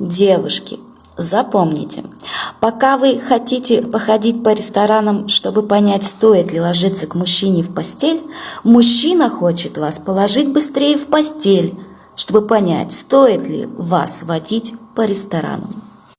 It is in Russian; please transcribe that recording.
Девушки, запомните, пока вы хотите походить по ресторанам, чтобы понять, стоит ли ложиться к мужчине в постель, мужчина хочет вас положить быстрее в постель, чтобы понять, стоит ли вас водить по ресторанам.